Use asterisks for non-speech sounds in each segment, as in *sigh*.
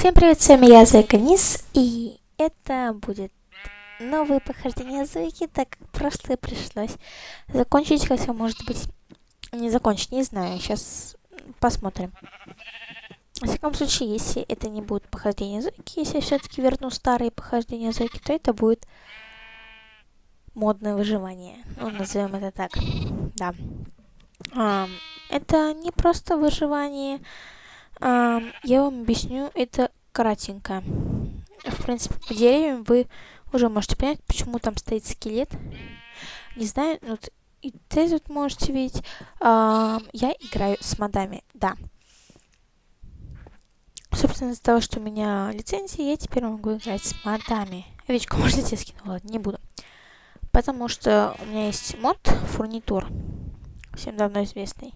Всем привет, с вами я, Зайка Низ, и это будет новое похождение Зойки, так как прошлое пришлось закончить, хотя, может быть, не закончить, не знаю, сейчас посмотрим. В всяком случае, если это не будет похождение Зойки, если я все-таки верну старые похождения Зойки, то это будет модное выживание, ну, назовем это так, да. А, это не просто выживание, а, я вам объясню это кратенько. В принципе, по деревьям вы уже можете понять, почему там стоит скелет. Не знаю, ну, вот и ты тут можете видеть. А, я играю с модами, да. Собственно, из-за того, что у меня лицензия, я теперь могу играть с модами. Овечку, может, я тебе скину? Ладно, не буду. Потому что у меня есть мод фурнитур. Всем давно известный.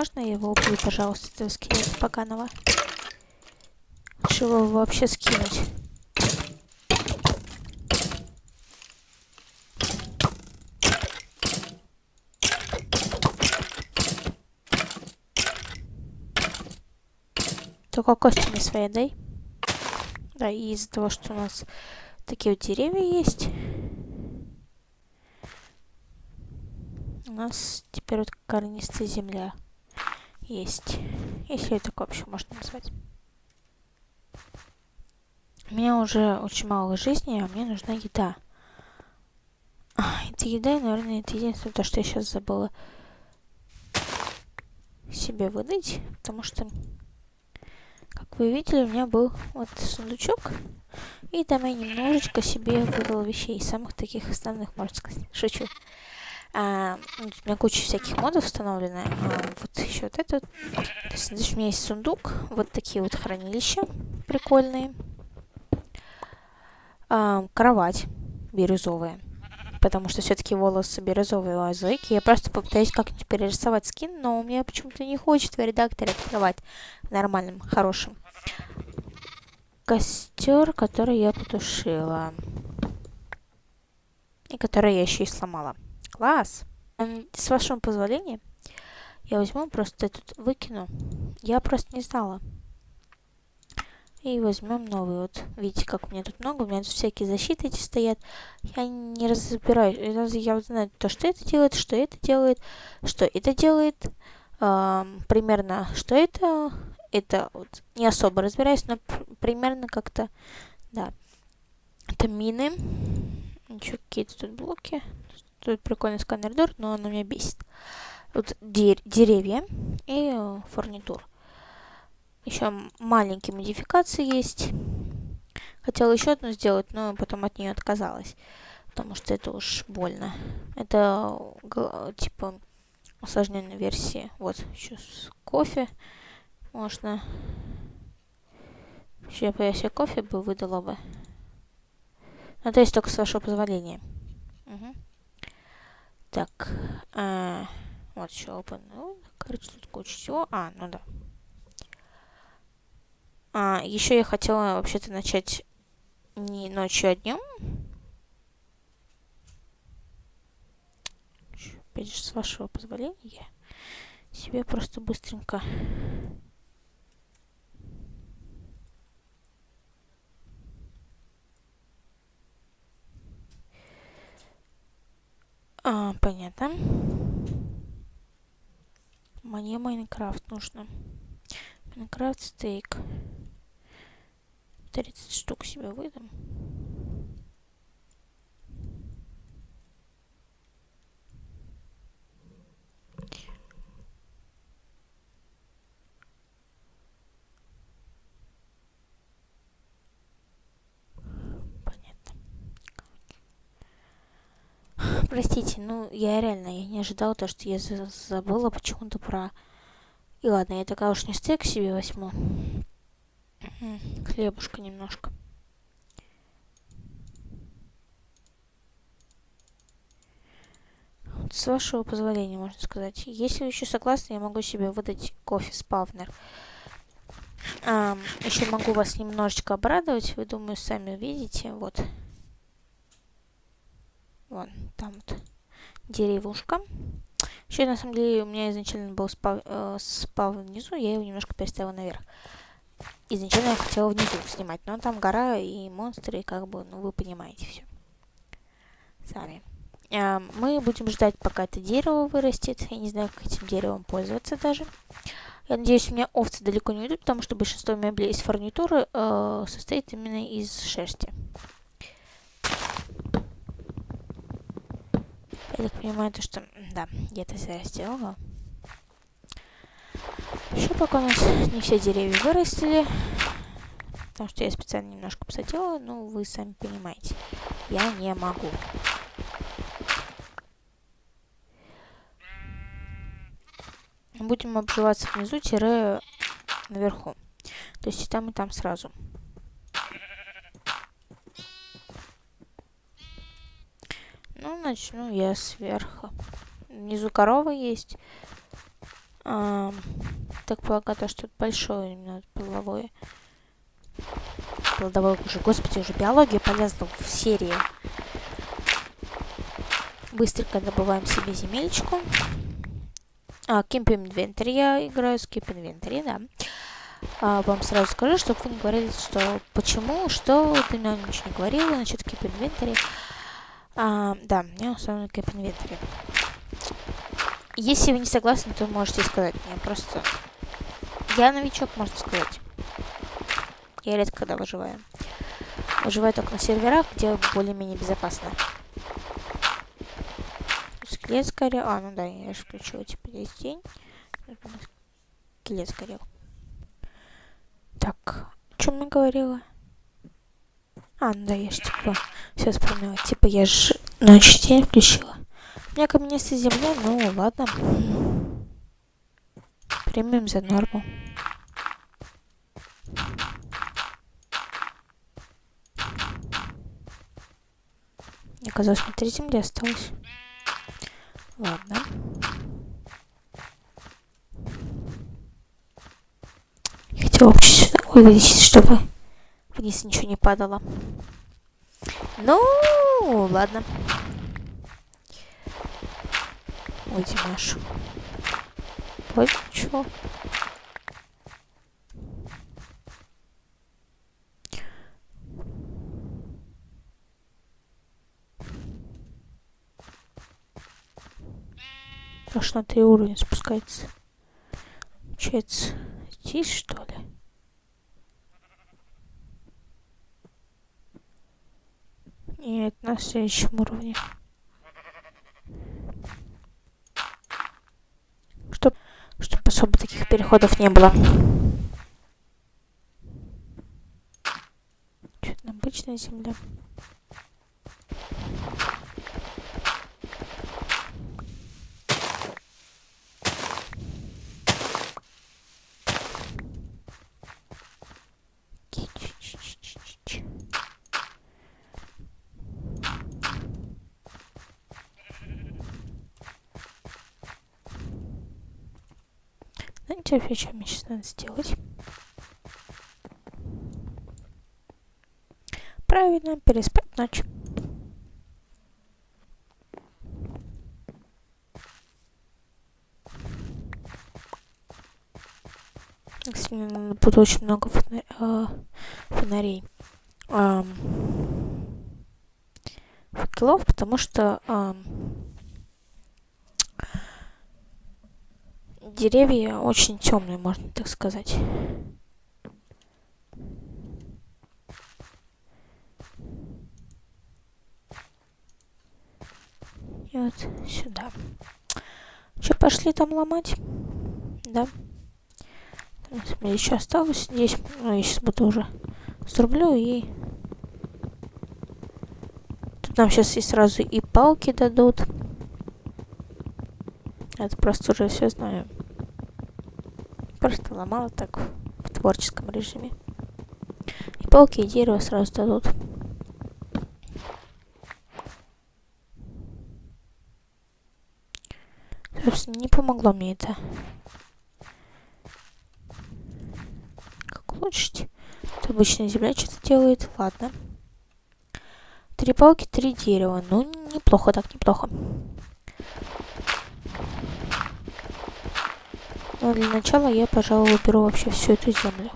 Можно я его убью, пожалуйста, этого скелета поганого? Лучше его вообще скинуть. Только кости не свои дай. Да, и из-за того, что у нас такие вот деревья есть, у нас теперь вот корнистая земля есть. Если это вообще можно назвать. У меня уже очень мало жизни, а мне нужна еда. А, это еда, наверное, это единственное, то, что я сейчас забыла себе выдать, потому что, как вы видели, у меня был вот сундучок, и там я немножечко себе выдала вещей, самых таких основных, можно сказать. Шучу. А, у меня куча всяких модов установлена. А, вот еще вот этот. То есть, здесь у меня есть сундук. Вот такие вот хранилища прикольные. А, кровать бирюзовая. Потому что все-таки волосы бирюзовые у Азойки. Я просто попытаюсь как-нибудь перерисовать скин, но у меня почему-то не хочет в редакторе открывать нормальным, хорошим. Костер, который я потушила. И который я еще и сломала. Класс. С вашего позволения, я возьму просто этот выкину. Я просто не знала. И возьмем новый. Вот видите, как у меня тут много. У меня тут всякие защиты эти стоят. Я не разбираюсь. Я вот знаю то, что это делает, что это делает, что это делает. Эм, примерно, что это. Это вот не особо разбираюсь, но примерно как-то, да. Это мины. Еще какие-то тут блоки. Тут прикольный сканер дур, но он меня бесит. Тут дер деревья и э, фурнитур. Еще маленькие модификации есть. Хотела еще одну сделать, но потом от нее отказалась. Потому что это уж больно. Это типа усложненная версия. Вот, еще с кофе можно. Бы я себе кофе бы выдала бы. Но это есть только с вашего позволения. Угу. Так, а, вот еще open. Ну, короче, тут куча всего. А, ну да. А, еще я хотела вообще-то начать не ночью, а днем. Опять же, с вашего позволения, себе просто быстренько А, понятно. Мне Майнкрафт нужно. Майнкрафт стейк. 30 штук себе выдам. Простите, ну я реально я не ожидала то, что я забыла почему-то про... И ладно, я такая уж не стейк себе возьму. Хлебушка немножко. с вашего позволения, можно сказать. Если вы еще согласны, я могу себе выдать кофе спавнер. А, еще могу вас немножечко обрадовать. Вы, думаю, сами видите. Вот. Вон, там вот деревушка. Еще, на самом деле, у меня изначально был спав, э, спав внизу, я его немножко переставила наверх. Изначально я хотела внизу снимать, но там гора и монстры, и как бы, ну, вы понимаете все. Сами. А, мы будем ждать, пока это дерево вырастет. Я не знаю, как этим деревом пользоваться даже. Я надеюсь, у меня овцы далеко не уйдут, потому что большинство меблей из фурнитуры э, состоит именно из шерсти. Я так понимаю, то, что... Да, я это зря сделала. Еще пока у нас не все деревья вырастили. Потому что я специально немножко посадила, но вы сами понимаете. Я не могу. Будем обживаться внизу, тире наверху. То есть и там, и там сразу. Ну, начну я сверху. Внизу корова есть. А, так полагаю, то, что большое именно плодовое. Плодовое уже, господи, уже биология полезла в серии. Быстренько добываем себе земельчику. А, Keep Inventory я играю с Keep Inventory, да. А, вам сразу скажу, чтобы вы не говорили, что почему, что ты нам ничего не говорила насчет Keep Inventory. А, да, мне установлен Cap Inventory. Если вы не согласны, то можете сказать мне. Просто я новичок, можно сказать. Я редко когда выживаю. Выживаю только на серверах, где более-менее безопасно. Скелет сгорел. А, ну да, я же включила, типа, здесь день. Скелет сгорел. Так, о чем я говорила? А, ну да, я же типа все вспомнила. Типа я же ночь день включила. У меня каменистая земля, ну ладно. Примем за норму. Мне казалось, на три земли осталось. Ладно. Я хотела вообще сюда вывесить, чтобы вниз ничего не падало. Ну, ладно. Ой, Димаш. Вот чего. Аж на три уровня спускается. Получается, здесь что ли? Нет, на следующем уровне. Чтоб, чтоб особо таких переходов не было. Что-то обычная земля. Что мне сейчас надо сделать? Правильно, переспать ночь. Надо будет очень много. Э, фонарей. Э, факелов, потому что э, деревья очень темные, можно так сказать. И вот сюда. Че, пошли там ломать? Да. Мне еще осталось здесь. Ну, я сейчас буду уже срублю и... Тут нам сейчас и сразу и палки дадут. Это просто уже все знаю. Просто ломала так в творческом режиме. И палки, и дерево сразу дадут. Собственно, не помогло мне это. Как улучшить? Это обычная земля что-то делает. Ладно. Три палки, три дерева. Ну, неплохо так, неплохо. Но для начала я, пожалуй, уберу вообще всю эту землю.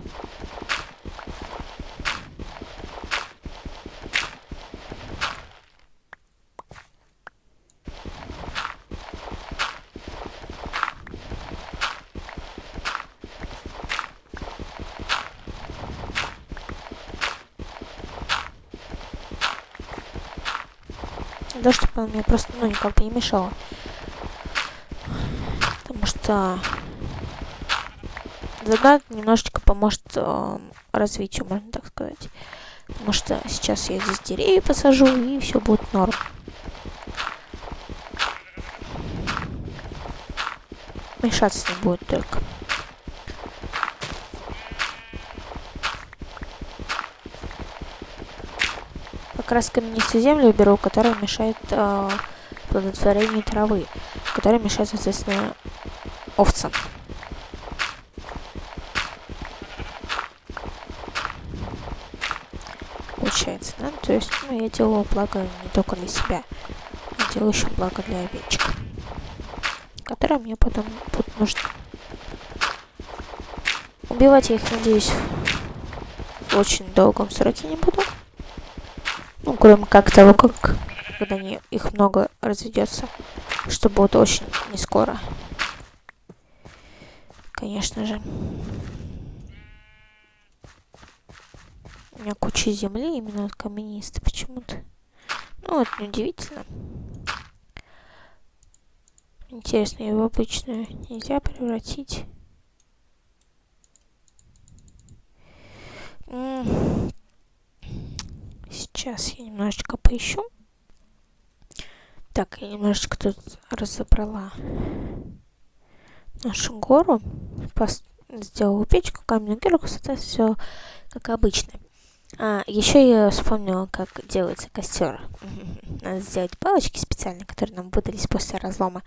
Да, чтобы она мне просто, ну, никак не мешала. Потому что задат немножечко поможет э, развитию, можно так сказать. Потому что сейчас я здесь деревья посажу, и все будет норм. Мешаться не будет только. Как раз каменистую землю беру, которая мешает э, плодотворению травы, которая мешает, соответственно, овцам. Получается, да? Есть, ну, я делаю благо не только для себя, я делаю еще благо для овечек, которые мне потом будут нужны. Убивать я их, надеюсь, в очень долгом сроке не буду. Ну, кроме как того, как когда не, их много разведется, что будет очень не скоро. Конечно же. У меня куча земли именно каменистой почему-то. Ну, это неудивительно. Интересно, его обычную нельзя превратить. Сейчас я немножечко поищу. Так, я немножечко тут разобрала нашу гору. Сделала печку, каменную кирку, соответственно, все как обычно. А, еще я вспомнила, как делается костер. *laughs* Надо сделать палочки специальные, которые нам выдались после разлома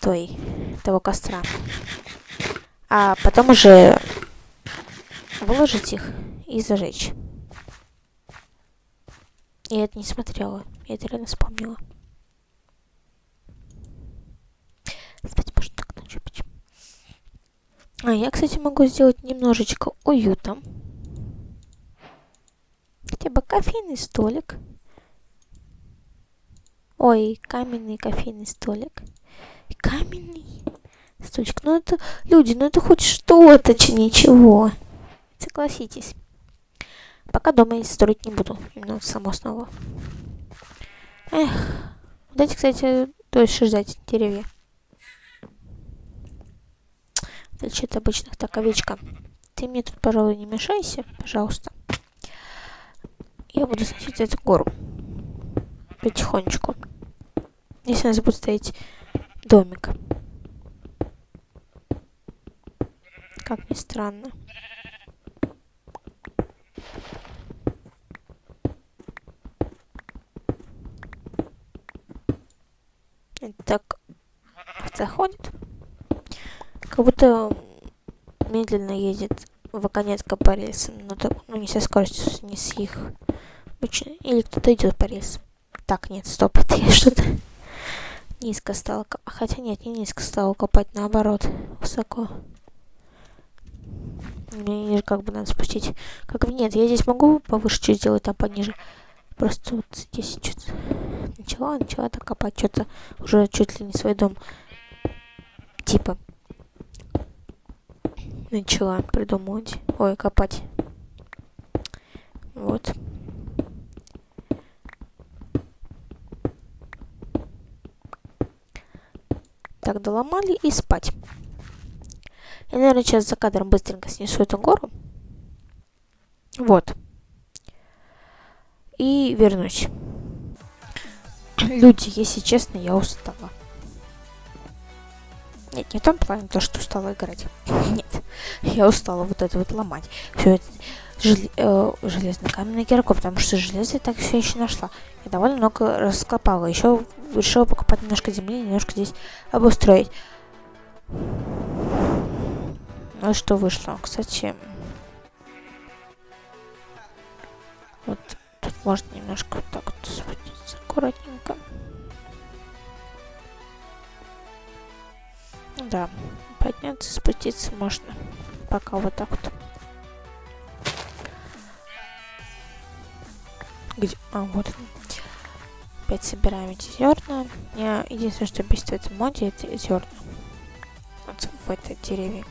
той, того костра. А потом уже выложить их и зажечь. Я это не смотрела, я это реально вспомнила. Спать можно так ночью? А я, кстати, могу сделать немножечко уюта. Кофейный столик. Ой, каменный кофейный столик. Каменный столик. Ну это, люди, ну это хоть что-то, ничего. Согласитесь. Пока дома я строить не буду. Именно само снова. Эх. Вот эти, кстати, дольше ждать деревья. отличие от обычных. Так, овечка, ты мне тут, пожалуй, не мешайся, пожалуйста. Я буду сносить эту гору. Потихонечку. Если у нас будет стоять домик. Как ни странно. Так заходит как будто медленно едет вагонетка по рельсам, но так, ну не со скоростью, не с их. Или кто-то идет по рельсам. Так, нет, стоп, *laughs* это я что-то низко стала копать. Хотя нет, не низко стала копать, наоборот, высоко. Мне ниже как бы надо спустить. Как бы нет, я здесь могу повыше чуть сделать, там пониже. Просто вот здесь что-то начала, начала так копать, что-то уже чуть ли не свой дом. Типа начала придумывать, ой, копать. Вот. Так, доломали и спать. Я, наверное, сейчас за кадром быстренько снесу эту гору. Вот. И вернусь. Люди, если честно, я устала. Нет, не в том плане, то, что устала играть. *laughs* Нет, я устала вот это вот ломать. Все это жел, э, железно-каменная кирку, потому что железо я так все еще нашла. Я довольно много раскопала. Еще решила покупать немножко земли, немножко здесь обустроить. Ну что вышло? Кстати, вот тут можно немножко вот так вот спуститься аккуратненько. Да, подняться, спуститься можно. Пока вот так вот. Где? А, вот. Опять собираем эти зерна. Я единственное, что бесит в этом моде, это зерна. Вот в этой дереве.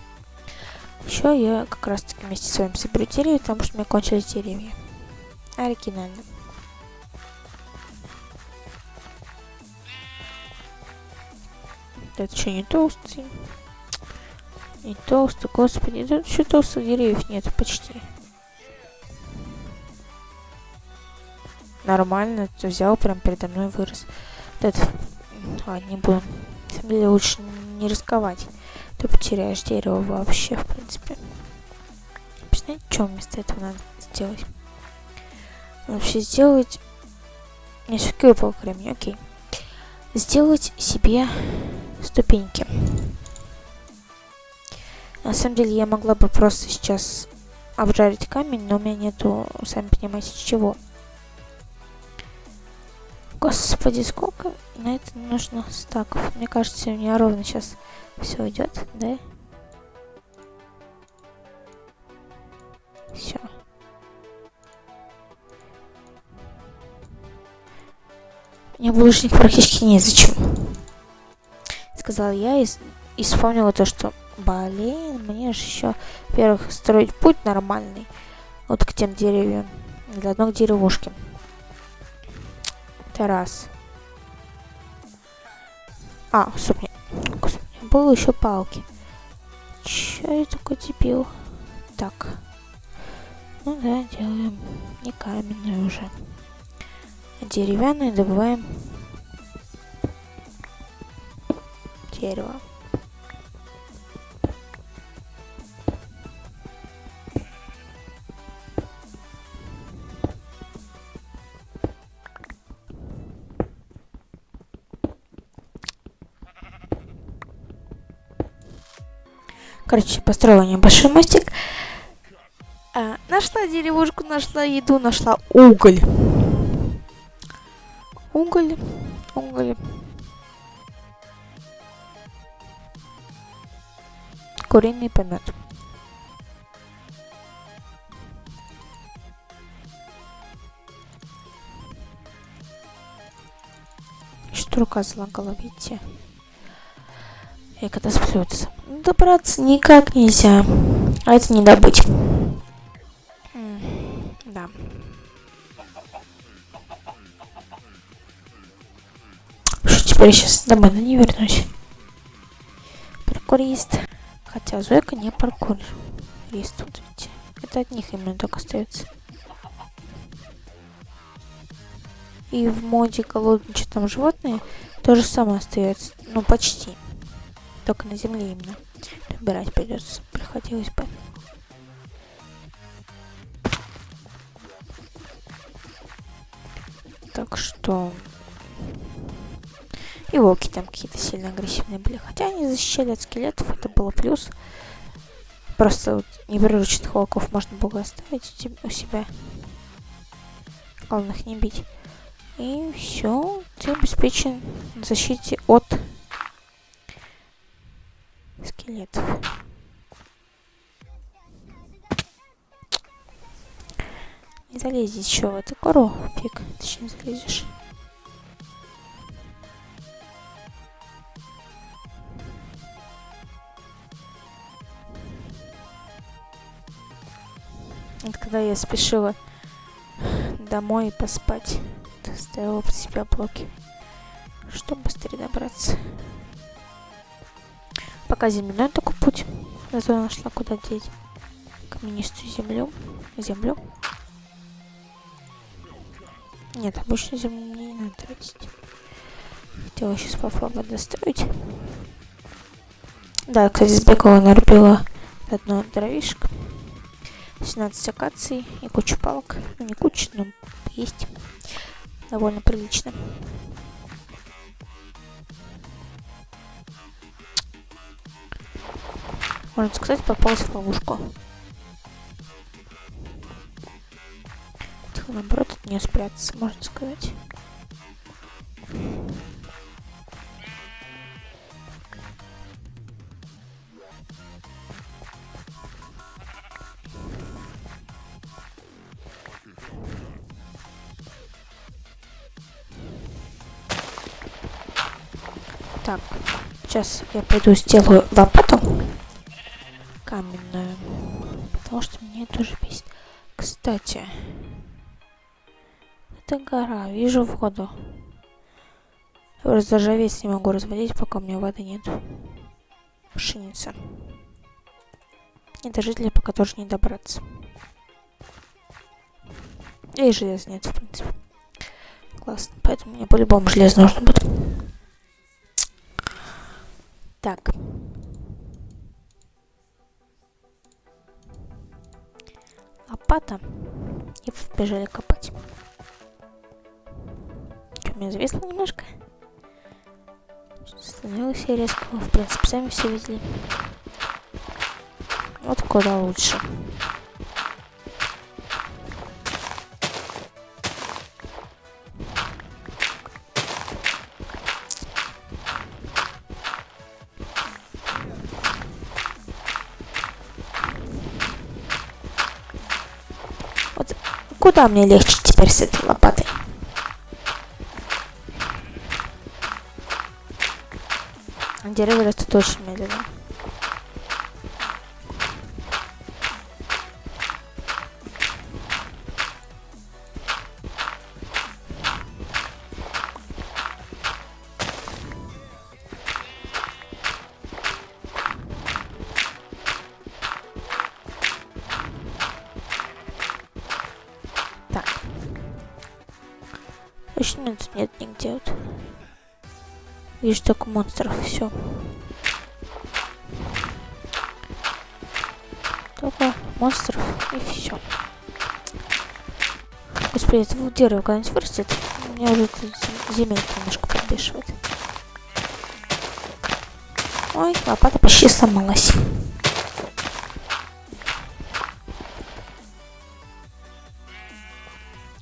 Еще я как раз таки вместе с вами соберу деревья, потому что у меня кончились деревья. Оригинально. Это что, не толстый? Не толстый, господи, тут еще толстых деревьев нет почти. Нормально, ты взял, прям передо мной вырос. Вот это... Ладно, не буду. На самом деле лучше не рисковать. Ты потеряешь дерево вообще, в принципе. Объяснять, что вместо этого надо сделать? Вообще сделать... Не, все-таки выпал кремень, окей. Сделать себе ступеньки. На самом деле я могла бы просто сейчас обжарить камень, но у меня нету, сами понимаете, чего. Господи, сколько на это нужно стаков? Мне кажется, у меня ровно сейчас все идет, да? Все. Мне булочник практически незачем. Сказал я и, и вспомнила то, что, блин, мне же еще, во-первых, строить путь нормальный. Вот к тем деревьям. Для одной деревушки. Раз. А, стоп, Господи, было еще палки. Че я такой дебил? Так. Ну да, делаем не каменную уже. Деревянную добываем дерево. Короче, построила небольшой мостик. А, нашла деревушку, нашла еду, нашла уголь. Уголь, уголь. Куриный помет. Что рука залагала, видите? И когда сплется. Добраться никак нельзя. А это не добыть. да. Что теперь сейчас домой не вернусь? Паркурист. Хотя Зойка не паркурист. Тут, видите. Это от них именно только остается. И в моде голодные что там животные то же самое остается. Ну, почти. Только на земле именно. Выбирать придется. Приходилось бы. Так что... И волки там какие-то сильно агрессивные были. Хотя они защищали от скелетов, это было плюс. Просто вот неприрученных волков можно было оставить у себя. Главное их не бить. И все, ты обеспечен защите от залезешь еще в эту гору. Фиг, не залезешь. Это когда я спешила домой поспать, ставила под себя блоки, чтобы быстрее добраться. Пока земляной только путь. Зато нашла куда деть каменистую землю. Землю. Нет, обычно землю мне не надо тратить. Хотела сейчас попробовать достроить. Да, кстати, сбегала, нарубила одно дровишко. 17 акаций и куча палок. Ну, не куча, но есть. Довольно прилично. Можно сказать, попалась в ловушку. наоборот от нее спрятаться, можно сказать. Так, сейчас я пойду сделаю лопату каменную, потому что мне тоже бесит. Кстати, это гора, вижу воду. Разоржавец не могу разводить, пока у меня воды нет. Пшеница. И до жителей пока тоже не добраться. И железа нет, в принципе. Классно. Поэтому мне по-любому железо нужно будет. Так. Лопата. И побежали копать. Меня зависло немножко? Становилось я резко. В принципе, сами все видели. Вот куда лучше. Вот куда мне легче теперь с этой лопатой? Дерево растут очень медленно. Точно тут нет нигде вот. Вижу только монстров, все. Только монстров и все. Господи, это дерево когда-нибудь вырастет. Меня уже земелька немножко подбешивает. Ой, лопата почти сломалась.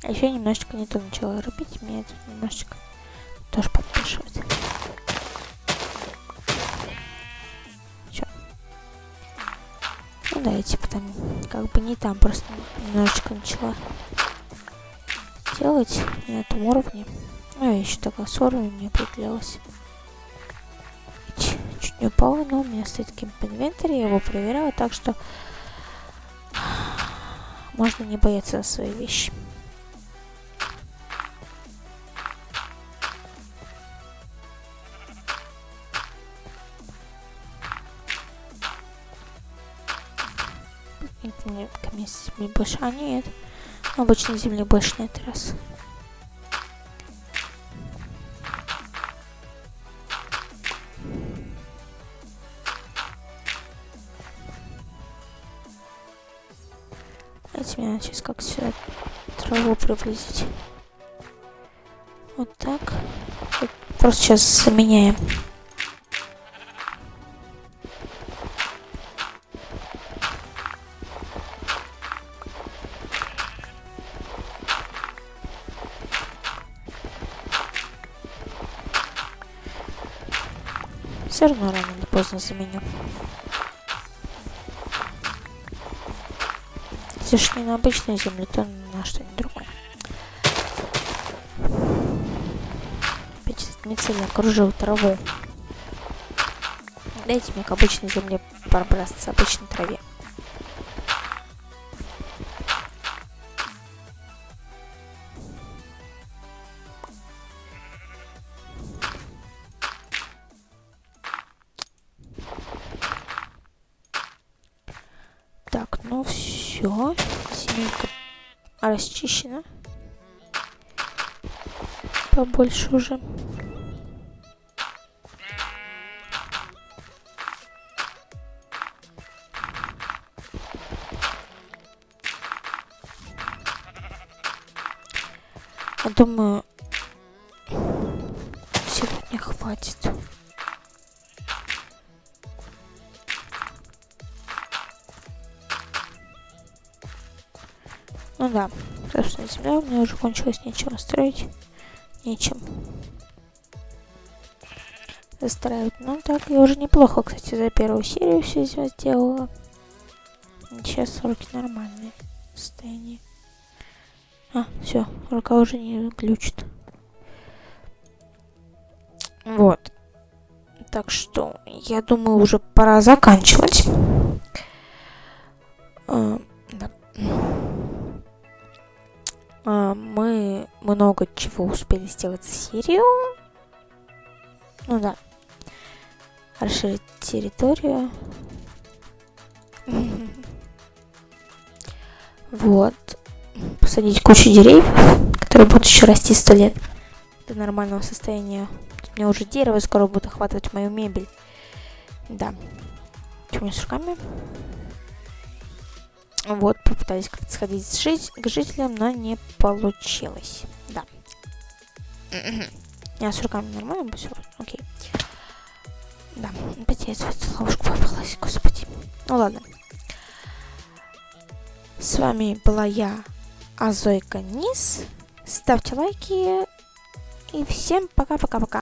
А еще немножечко не то начала рубить, это немножечко тоже. Там как бы не там, просто немножечко начала делать на этом уровне. Ну, я еще такая с уровнем не определялась. Чуть не упала, но у меня стоит кемп инвентарь, я его проверяла, так что можно не бояться за свои вещи. Камень земли больше. А нет. Обычной земли больше на этот раз. Давайте мне сейчас как сюда траву приблизить. Вот так. Просто сейчас заменяем. Все равно рано или поздно заменю. Если ж не на обычную землю, то на что-нибудь другое. Мицель окружил траву. Дайте мне к обычной земле пробраться, обычной траве. Ну все, семейка расчищена. Побольше уже. Думаю, земля у меня уже кончилась, нечего строить. Нечем. Застраивать. Ну так, я уже неплохо, кстати, за первую серию все сделала. Сейчас руки нормальные состояние. А, все, рука уже не глючит. Вот. Так что, я думаю, уже пора заканчивать. А, мы много чего успели сделать за серию. Ну да. Расширить территорию. *laughs* Вот. Посадить кучу деревьев, которые будут еще расти сто лет до нормального состояния. У меня уже дерево скоро будет охватывать мою мебель. Да. Что у меня с руками? Вот, попытались как-то сходить жить, к жителям, но не получилось. Да. Я с руками нормально все? Окей. Да, опять я в ловушку попалась, господи. Ну ладно. С вами была я, Азойка Низ. Ставьте лайки. И всем пока-пока-пока.